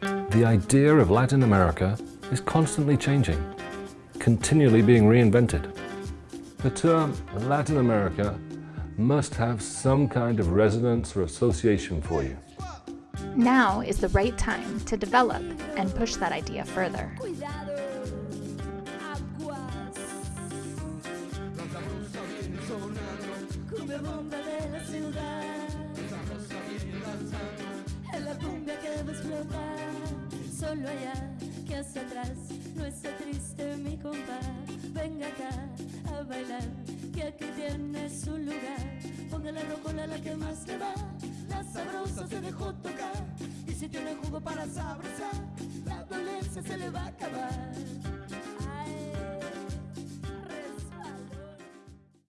The idea of Latin America is constantly changing, continually being reinvented. The term Latin America must have some kind of resonance or association for you. Now is the right time to develop and push that idea further. Solo allá que hacia atrás no esté triste mi compa. Venga acá a bailar, que aquí tiene su lugar. Póngale rocola la que más le va. La sabrosa se dejó tocar. Y si tiene jugo para sabrosar, la dolencia se le va a acabar.